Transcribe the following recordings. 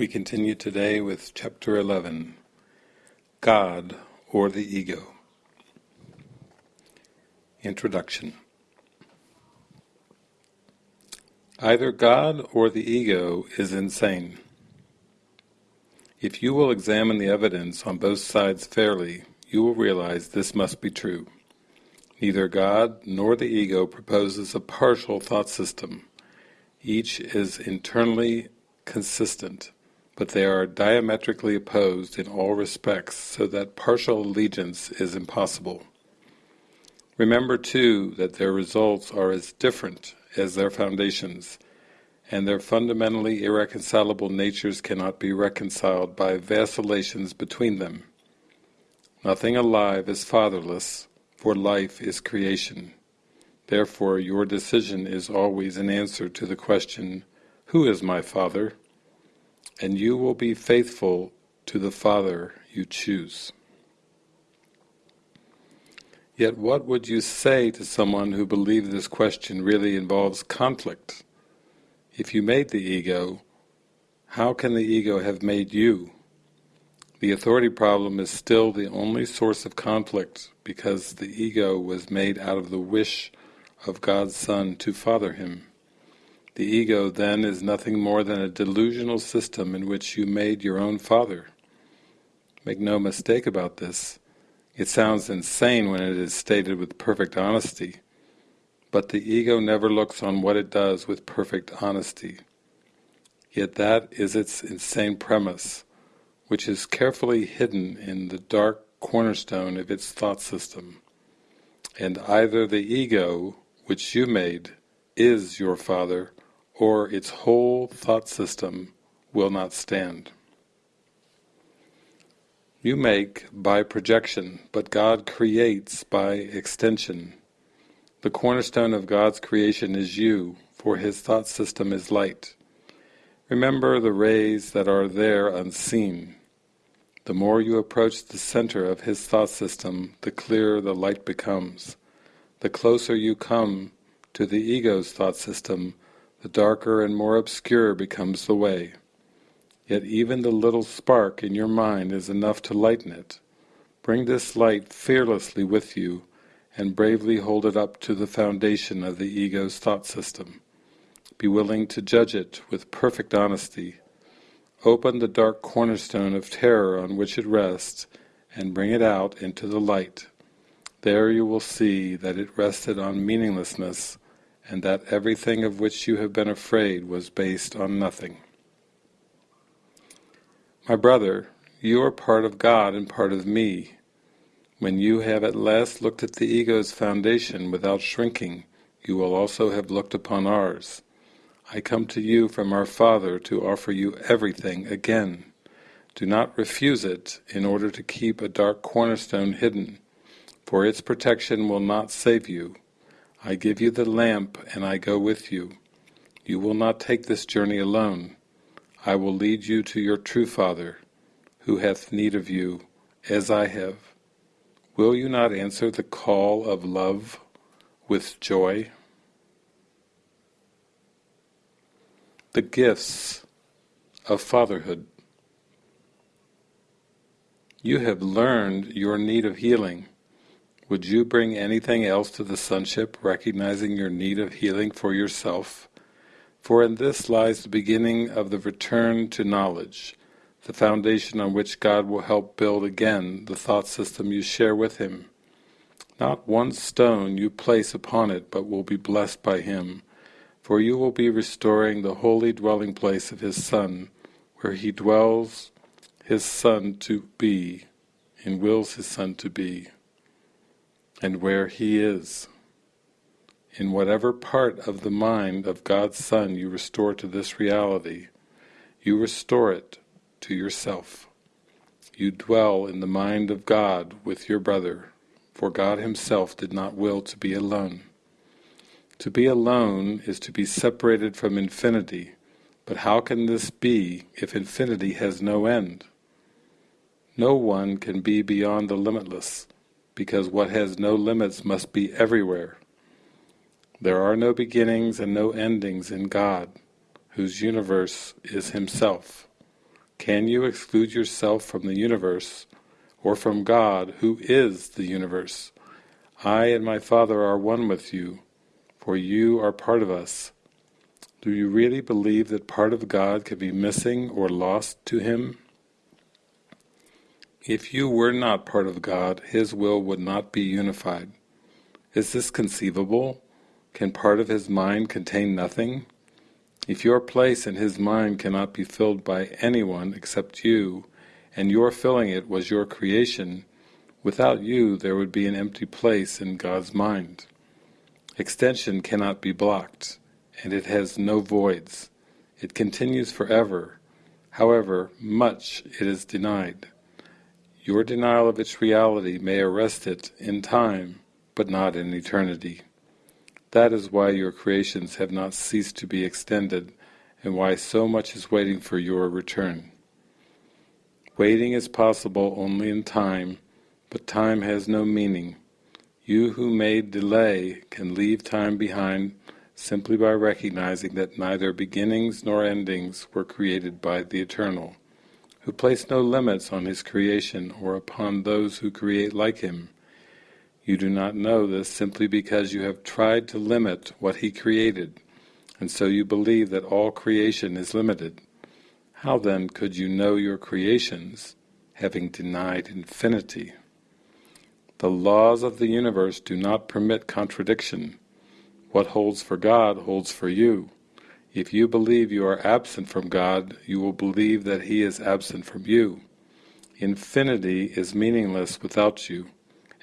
We continue today with chapter 11, God or the Ego. Introduction Either God or the Ego is insane. If you will examine the evidence on both sides fairly, you will realize this must be true. Neither God nor the Ego proposes a partial thought system. Each is internally consistent but they are diametrically opposed in all respects so that partial allegiance is impossible. Remember too that their results are as different as their foundations, and their fundamentally irreconcilable natures cannot be reconciled by vacillations between them. Nothing alive is fatherless, for life is creation. Therefore your decision is always an answer to the question, Who is my father? And you will be faithful to the Father you choose. Yet what would you say to someone who believes this question really involves conflict? If you made the ego, how can the ego have made you? The authority problem is still the only source of conflict because the ego was made out of the wish of God's Son to father him. The ego then is nothing more than a delusional system in which you made your own father. Make no mistake about this. It sounds insane when it is stated with perfect honesty, but the ego never looks on what it does with perfect honesty. Yet that is its insane premise, which is carefully hidden in the dark cornerstone of its thought system. And either the ego, which you made, is your father, or its whole thought system will not stand. You make by projection, but God creates by extension. The cornerstone of God's creation is you, for His thought system is light. Remember the rays that are there unseen. The more you approach the center of His thought system, the clearer the light becomes. The closer you come to the ego's thought system, the darker and more obscure becomes the way. Yet even the little spark in your mind is enough to lighten it. Bring this light fearlessly with you and bravely hold it up to the foundation of the ego's thought system. Be willing to judge it with perfect honesty. Open the dark cornerstone of terror on which it rests and bring it out into the light. There you will see that it rested on meaninglessness and that everything of which you have been afraid was based on nothing. My brother, you are part of God and part of me. When you have at last looked at the ego's foundation without shrinking, you will also have looked upon ours. I come to you from our Father to offer you everything again. Do not refuse it in order to keep a dark cornerstone hidden, for its protection will not save you, I give you the lamp and I go with you. You will not take this journey alone. I will lead you to your true Father, who hath need of you, as I have. Will you not answer the call of love with joy? The gifts of fatherhood. You have learned your need of healing. Would you bring anything else to the sonship, recognizing your need of healing for yourself? For in this lies the beginning of the return to knowledge, the foundation on which God will help build again the thought system you share with Him. Not one stone you place upon it but will be blessed by Him, for you will be restoring the holy dwelling place of His Son, where He dwells His Son to be, and wills His Son to be and where He is. In whatever part of the mind of God's Son you restore to this reality, you restore it to yourself. You dwell in the mind of God with your brother, for God Himself did not will to be alone. To be alone is to be separated from infinity, but how can this be if infinity has no end? No one can be beyond the limitless, because what has no limits must be everywhere. There are no beginnings and no endings in God, whose universe is Himself. Can you exclude yourself from the universe, or from God, who is the universe? I and my Father are one with you, for you are part of us. Do you really believe that part of God can be missing or lost to Him? If you were not part of God, His will would not be unified. Is this conceivable? Can part of His mind contain nothing? If your place in His mind cannot be filled by anyone except you, and your filling it was your creation, without you there would be an empty place in God's mind. Extension cannot be blocked and it has no voids. It continues forever. However much it is denied. Your denial of its reality may arrest it in time, but not in eternity. That is why your creations have not ceased to be extended, and why so much is waiting for your return. Waiting is possible only in time, but time has no meaning. You who made delay can leave time behind simply by recognizing that neither beginnings nor endings were created by the Eternal, who placed no limits on his creation or upon those who create like him. You do not know this simply because you have tried to limit what he created, and so you believe that all creation is limited. How then could you know your creations, having denied infinity? The laws of the universe do not permit contradiction, what holds for God holds for you. If you believe you are absent from God, you will believe that He is absent from you. Infinity is meaningless without you,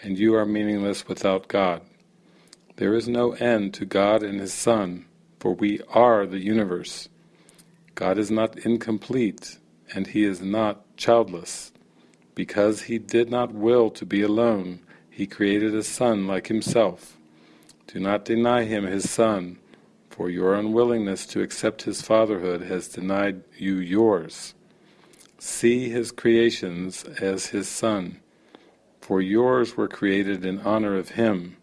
and you are meaningless without God. There is no end to God and His Son, for we are the universe. God is not incomplete, and He is not childless. Because He did not will to be alone, He created a Son like Himself. Do not deny him his son, for your unwillingness to accept his fatherhood has denied you yours. See his creations as his son, for yours were created in honor of him.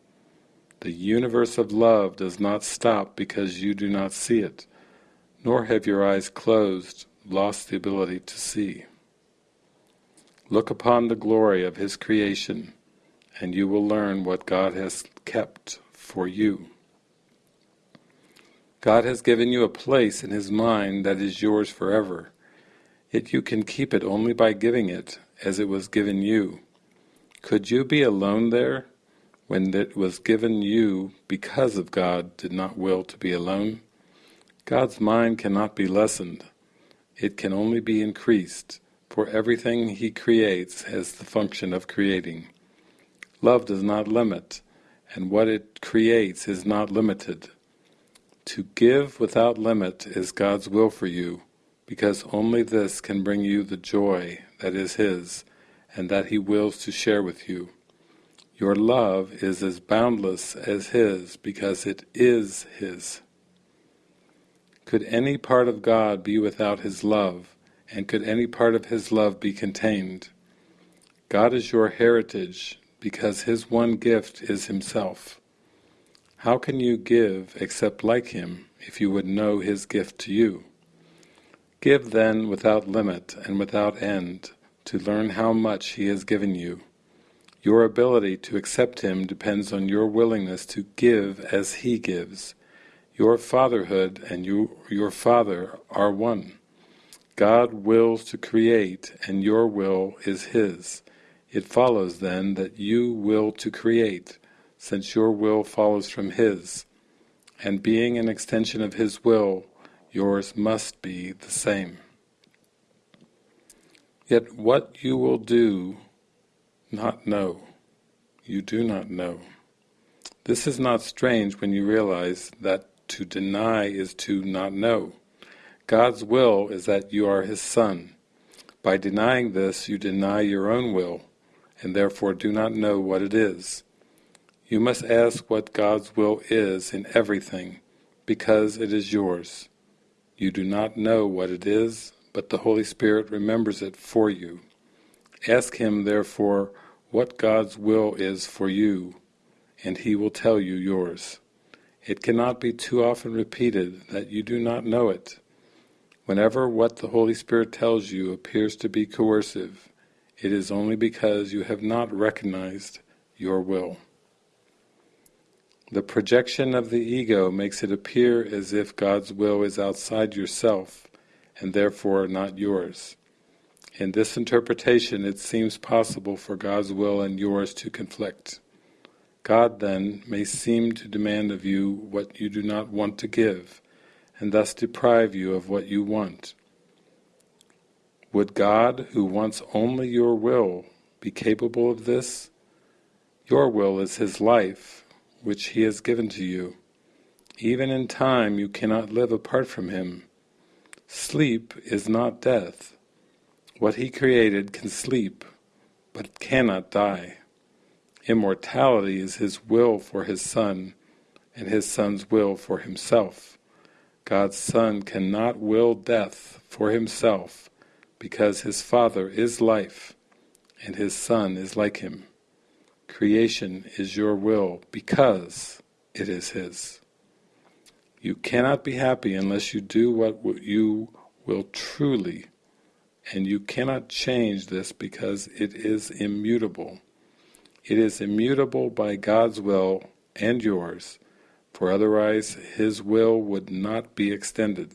The universe of love does not stop because you do not see it, nor have your eyes closed, lost the ability to see. Look upon the glory of his creation, and you will learn what God has kept for you. God has given you a place in His mind that is yours forever, yet you can keep it only by giving it as it was given you. Could you be alone there when it was given you because of God did not will to be alone? God's mind cannot be lessened, it can only be increased, for everything He creates has the function of creating. Love does not limit, and what it creates is not limited. To give without limit is God's will for you, because only this can bring you the joy that is His, and that He wills to share with you. Your love is as boundless as His, because it is His. Could any part of God be without His love, and could any part of His love be contained? God is your heritage, because his one gift is himself. How can you give except like him, if you would know his gift to you? Give then without limit and without end, to learn how much he has given you. Your ability to accept him depends on your willingness to give as he gives. Your fatherhood and you, your Father are one. God wills to create, and your will is His. It follows then that you will to create, since your will follows from His, and being an extension of His will, yours must be the same. Yet what you will do not know, you do not know. This is not strange when you realize that to deny is to not know. God's will is that you are His Son. By denying this, you deny your own will, and therefore do not know what it is. You must ask what God's will is in everything, because it is yours. You do not know what it is, but the Holy Spirit remembers it for you. Ask Him, therefore, what God's will is for you, and He will tell you yours. It cannot be too often repeated that you do not know it. Whenever what the Holy Spirit tells you appears to be coercive, it is only because you have not recognized your will. The projection of the ego makes it appear as if God's will is outside yourself and therefore not yours. In this interpretation it seems possible for God's will and yours to conflict. God then may seem to demand of you what you do not want to give, and thus deprive you of what you want. Would God, who wants only your will, be capable of this? Your will is His life, which He has given to you. Even in time you cannot live apart from Him. Sleep is not death. What He created can sleep, but cannot die. Immortality is His will for His Son, and His Son's will for Himself. God's Son cannot will death for Himself, because His Father is life, and His Son is like Him. Creation is your will because it is His. You cannot be happy unless you do what you will truly, and you cannot change this because it is immutable. It is immutable by God's will and yours, for otherwise His will would not be extended.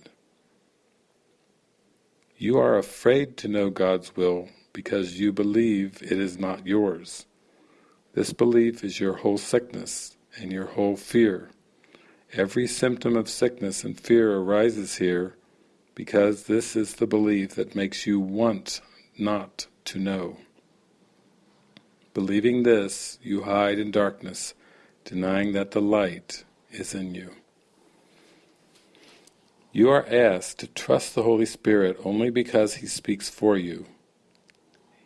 You are afraid to know God's will because you believe it is not yours. This belief is your whole sickness and your whole fear. Every symptom of sickness and fear arises here because this is the belief that makes you want not to know. Believing this, you hide in darkness, denying that the light is in you. You are asked to trust the Holy Spirit only because He speaks for you.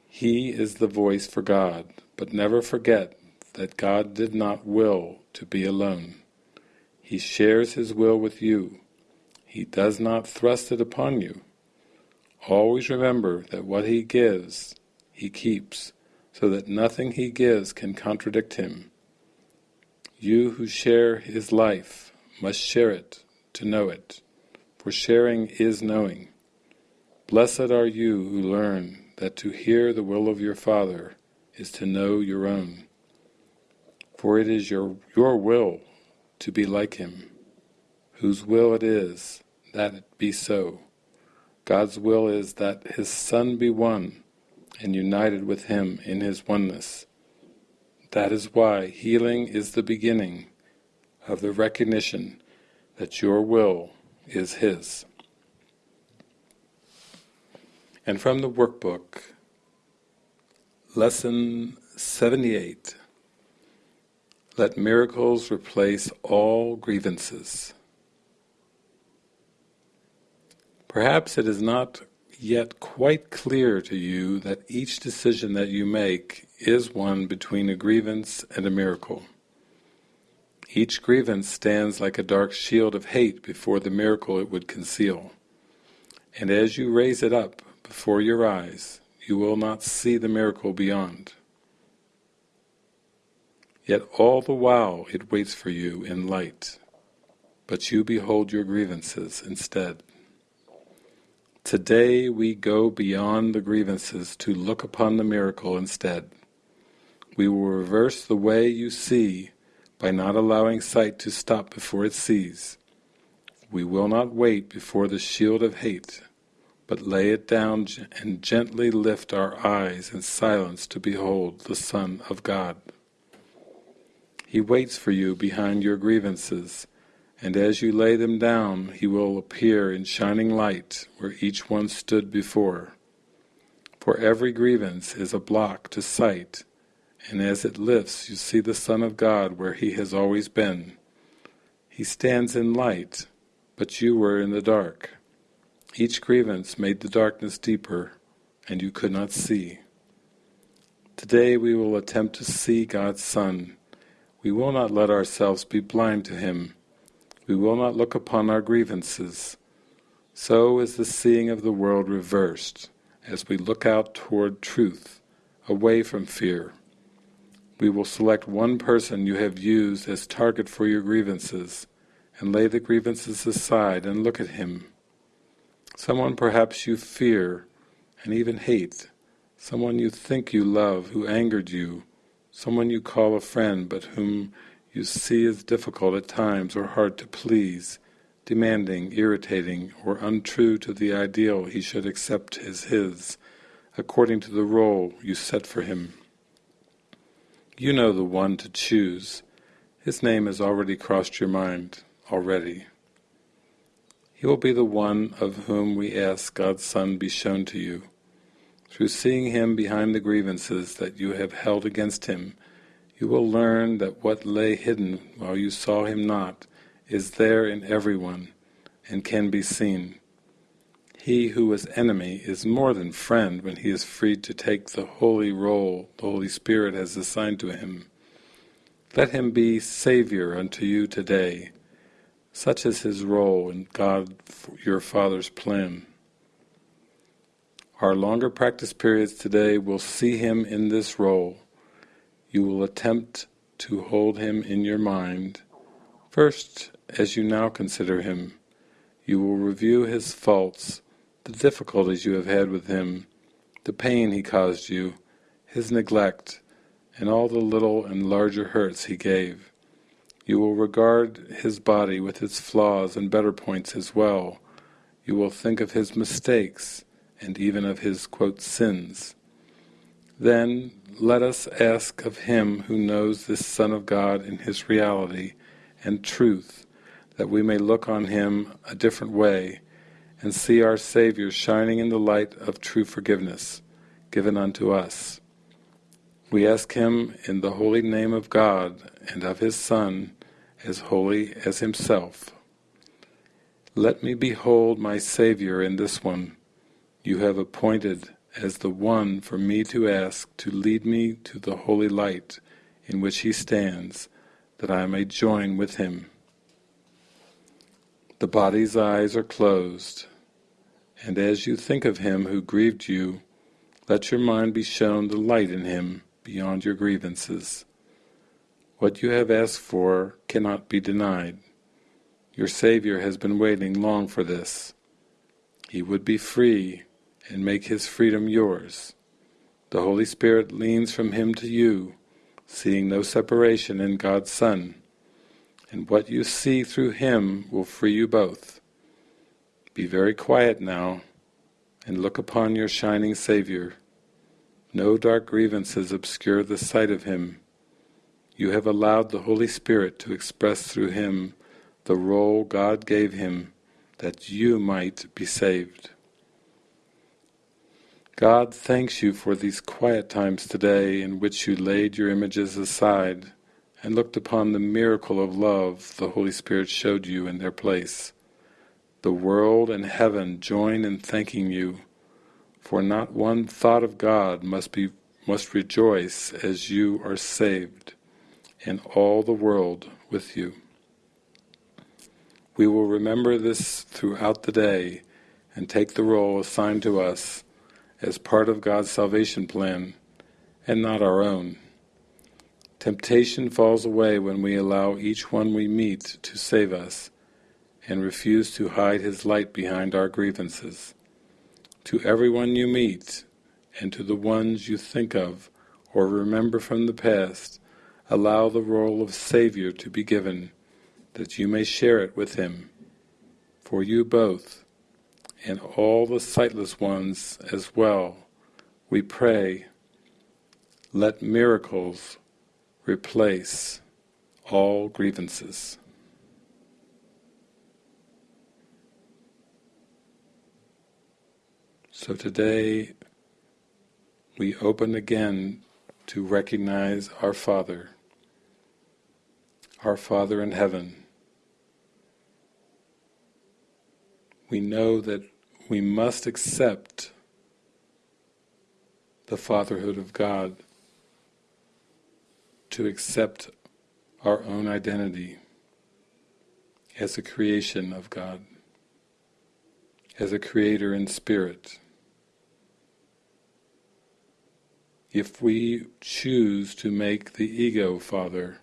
He is the voice for God, but never forget that God did not will to be alone. He shares His will with you. He does not thrust it upon you. Always remember that what He gives, He keeps, so that nothing He gives can contradict Him. You who share His life must share it to know it, for sharing is knowing. Blessed are you who learn that to hear the will of your Father is to know your own. For it is your, your will to be like Him, whose will it is that it be so. God's will is that His Son be one and united with Him in His oneness. That is why healing is the beginning of the recognition that your will is His. And from the workbook, Lesson 78 Let miracles replace all grievances. Perhaps it is not yet quite clear to you that each decision that you make is one between a grievance and a miracle. Each grievance stands like a dark shield of hate before the miracle it would conceal. And as you raise it up before your eyes, you will not see the miracle beyond. Yet all the while it waits for you in light, but you behold your grievances instead. Today we go beyond the grievances to look upon the miracle instead. We will reverse the way you see by not allowing sight to stop before it sees. We will not wait before the shield of hate, but lay it down and gently lift our eyes in silence to behold the Son of God. He waits for you behind your grievances, and as you lay them down he will appear in shining light where each one stood before. For every grievance is a block to sight, and as it lifts you see the Son of God where he has always been. He stands in light, but you were in the dark. Each grievance made the darkness deeper, and you could not see. Today we will attempt to see God's Son. We will not let ourselves be blind to Him. We will not look upon our grievances. So is the seeing of the world reversed, as we look out toward truth, away from fear. We will select one person you have used as target for your grievances, and lay the grievances aside and look at him. Someone perhaps you fear and even hate, someone you think you love who angered you, someone you call a friend but whom you see as difficult at times or hard to please, demanding, irritating, or untrue to the ideal he should accept as his, according to the role you set for him. You know the one to choose. His name has already crossed your mind, already. He will be the one of whom we ask God's Son be shown to you. Through seeing him behind the grievances that you have held against him, you will learn that what lay hidden while you saw him not is there in everyone and can be seen. He who was enemy is more than friend when he is freed to take the holy role the Holy Spirit has assigned to him. Let him be Saviour unto you today. Such is his role in God your Father's plan. Our longer practice periods today will see him in this role. You will attempt to hold him in your mind, first as you now consider him. You will review his faults the difficulties you have had with him, the pain he caused you, his neglect, and all the little and larger hurts he gave. You will regard his body with its flaws and better points as well. You will think of his mistakes, and even of his, quote, sins. Then let us ask of him who knows this Son of God in his reality and truth, that we may look on him a different way, and see our Saviour shining in the light of true forgiveness given unto us. We ask Him in the holy name of God and of His Son, as holy as Himself. Let me behold my Saviour in this one you have appointed as the one for me to ask to lead me to the holy light in which He stands, that I may join with Him. The body's eyes are closed, and as you think of him who grieved you, let your mind be shown the light in him beyond your grievances. What you have asked for cannot be denied. Your Saviour has been waiting long for this. He would be free and make his freedom yours. The Holy Spirit leans from him to you, seeing no separation in God's Son, and what you see through him will free you both. Be very quiet now, and look upon your shining Saviour. No dark grievances obscure the sight of Him. You have allowed the Holy Spirit to express through Him the role God gave Him that you might be saved. God thanks you for these quiet times today in which you laid your images aside and looked upon the miracle of love the Holy Spirit showed you in their place. The world and heaven join in thanking you, for not one thought of God must be must rejoice as you are saved, and all the world with you. We will remember this throughout the day and take the role assigned to us as part of God's salvation plan and not our own. Temptation falls away when we allow each one we meet to save us and refuse to hide his light behind our grievances. To everyone you meet, and to the ones you think of or remember from the past, allow the role of Saviour to be given, that you may share it with him. For you both, and all the sightless ones as well, we pray, let miracles replace all grievances. So today we open again to recognize our Father, our Father in heaven. We know that we must accept the fatherhood of God, to accept our own identity as a creation of God, as a creator in spirit. If we choose to make the ego father,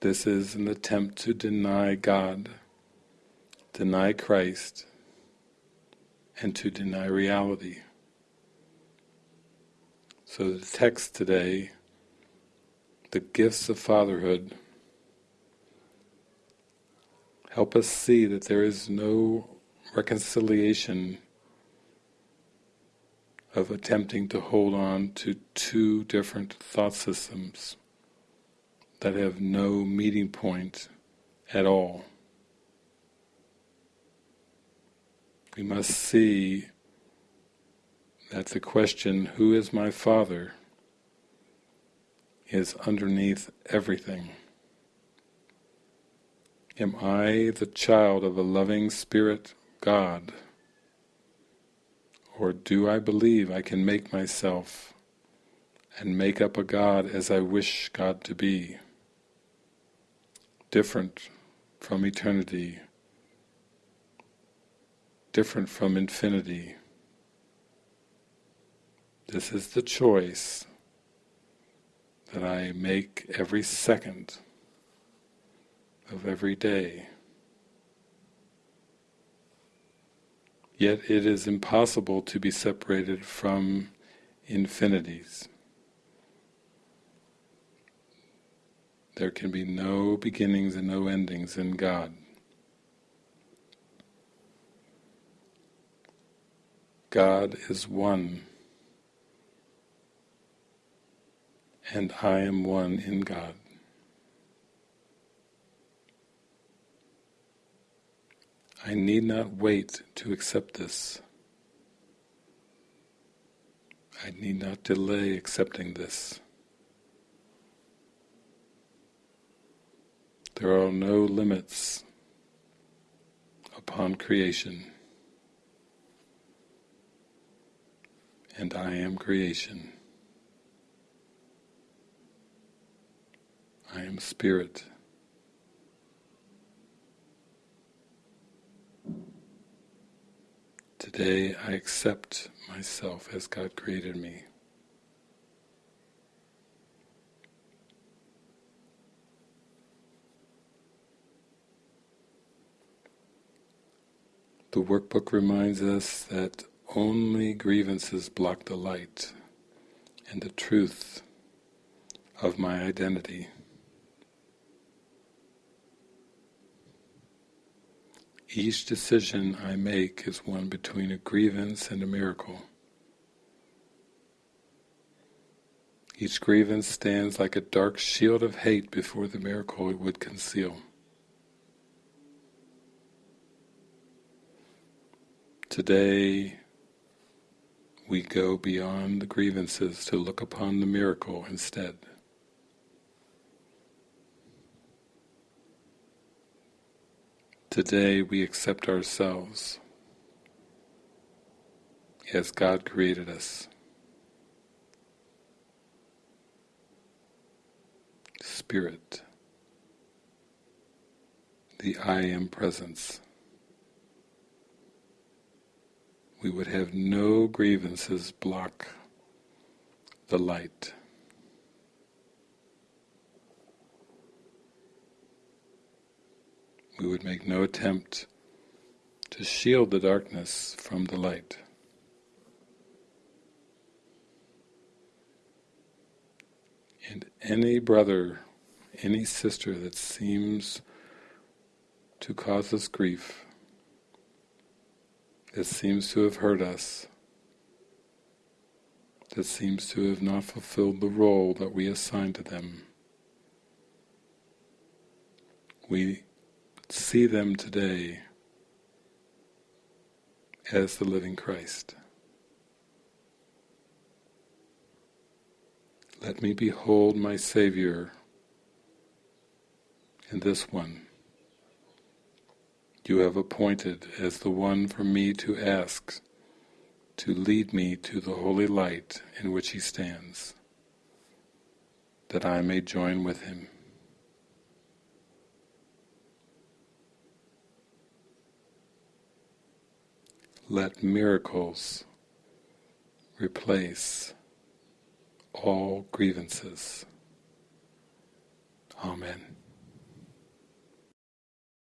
this is an attempt to deny God, deny Christ, and to deny reality. So the text today, the gifts of fatherhood, help us see that there is no reconciliation of attempting to hold on to two different thought systems that have no meeting point at all. We must see that the question, who is my Father, is underneath everything. Am I the child of a loving Spirit God? Or do I believe I can make myself and make up a God as I wish God to be? Different from eternity, different from infinity. This is the choice that I make every second of every day. Yet it is impossible to be separated from infinities. There can be no beginnings and no endings in God. God is one, and I am one in God. I need not wait to accept this. I need not delay accepting this. There are no limits upon creation. And I am creation. I am spirit. Today I accept myself as God created me. The workbook reminds us that only grievances block the light and the truth of my identity. Each decision I make is one between a grievance and a miracle. Each grievance stands like a dark shield of hate before the miracle it would conceal. Today we go beyond the grievances to look upon the miracle instead. Today we accept ourselves as God created us. Spirit, the I Am Presence. We would have no grievances block the light. We would make no attempt to shield the darkness from the light. And any brother, any sister that seems to cause us grief, that seems to have hurt us, that seems to have not fulfilled the role that we assigned to them, we see them today as the living Christ. Let me behold my Savior in this one. You have appointed as the one for me to ask to lead me to the holy light in which he stands, that I may join with him. Let miracles replace all grievances. Amen.